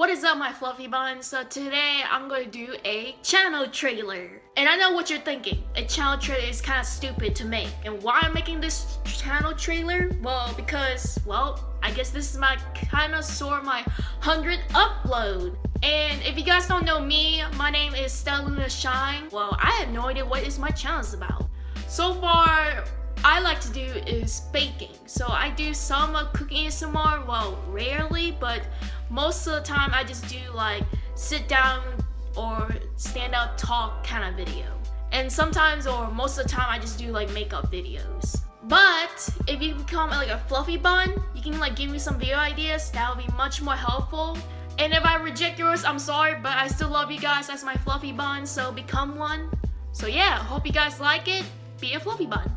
What is up my fluffy buns? So today I'm going to do a channel trailer. And I know what you're thinking. A channel trailer is kind of stupid to make. And why I'm making this channel trailer? Well, because, well, I guess this is my kind of sort my 100th upload. And if you guys don't know me, my name is Stelluna Shine. Well, I have no idea what is my channel is about. So far, I like to do is baking. So I do some cooking ASMR, well, rarely, but most of the time I just do like sit down or stand up talk kind of video. And sometimes or most of the time I just do like makeup videos. But if you become like a fluffy bun, you can like give me some video ideas. That would be much more helpful. And if I reject yours, I'm sorry, but I still love you guys as my fluffy bun, so become one. So yeah, hope you guys like it. Be a fluffy bun.